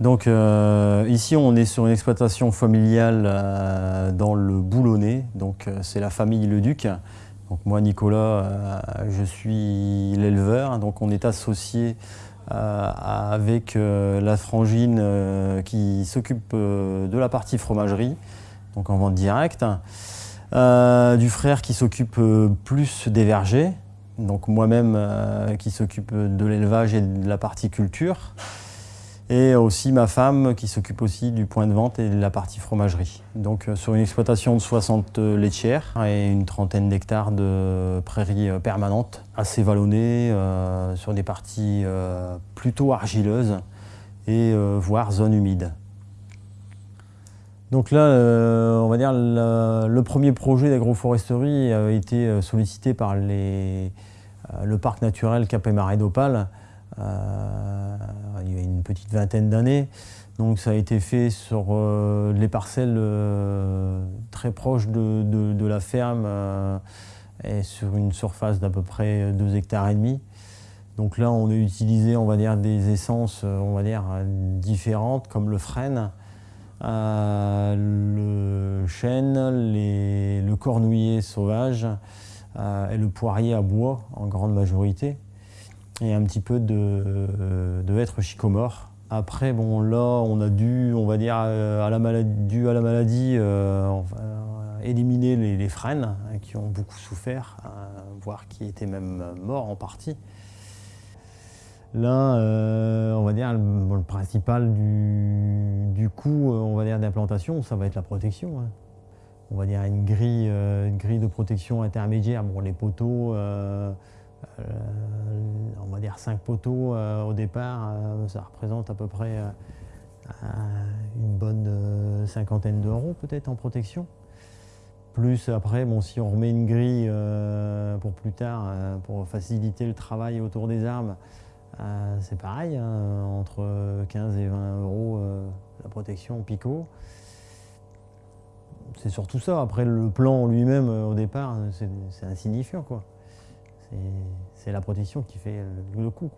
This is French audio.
Donc euh, ici on est sur une exploitation familiale euh, dans le Boulonnais, donc euh, c'est la famille Le Duc. Donc moi Nicolas, je suis l'éleveur, donc on est associé avec la frangine qui s'occupe de la partie fromagerie, donc en vente directe, du frère qui s'occupe plus des vergers, donc moi-même qui s'occupe de l'élevage et de la partie culture et aussi ma femme qui s'occupe aussi du point de vente et de la partie fromagerie. Donc euh, sur une exploitation de 60 laitières et une trentaine d'hectares de prairies euh, permanentes, assez vallonnées, euh, sur des parties plutôt argileuses et voire zones humides. Donc là, on va dire, le premier projet d'agroforesterie a été sollicité par le parc naturel Cap et Marais d'Opale euh, une petite vingtaine d'années. Donc ça a été fait sur euh, les parcelles euh, très proches de, la ferme et sur une surface d'à peu près 2 hectares et demi. Donc là, on a utilisé, on va dire, des essences, on va dire, différentes, comme le frêne, le chêne, le cornouiller sauvage et le poirier à bois en grande majorité et un petit peu de, de chicomore. Après, bon, là, on a dû, on va dire, euh, à la maladie, dû à la maladie, euh, éliminer les, frênes hein, qui ont beaucoup souffert, hein, voire qui étaient même morts en partie. Là, euh, on va dire, le, principal du, du coût, on va dire, d'implantation, ça va être la protection. Hein. On va dire une grille, une grille de protection intermédiaire. Bon, les poteaux, euh, on va dire 5 poteaux euh, au départ, euh, ça représente à peu près une bonne cinquantaine d'euros peut-être en protection. Plus après, bon, si on remet une grille pour plus tard, pour faciliter le travail autour des arbres, c'est pareil, hein, entre 15 et 20 euros la protection picot. C'est surtout ça. Après, le plan lui-même, au départ, c'est insignifiant. quoi c'est la protection qui fait le coup.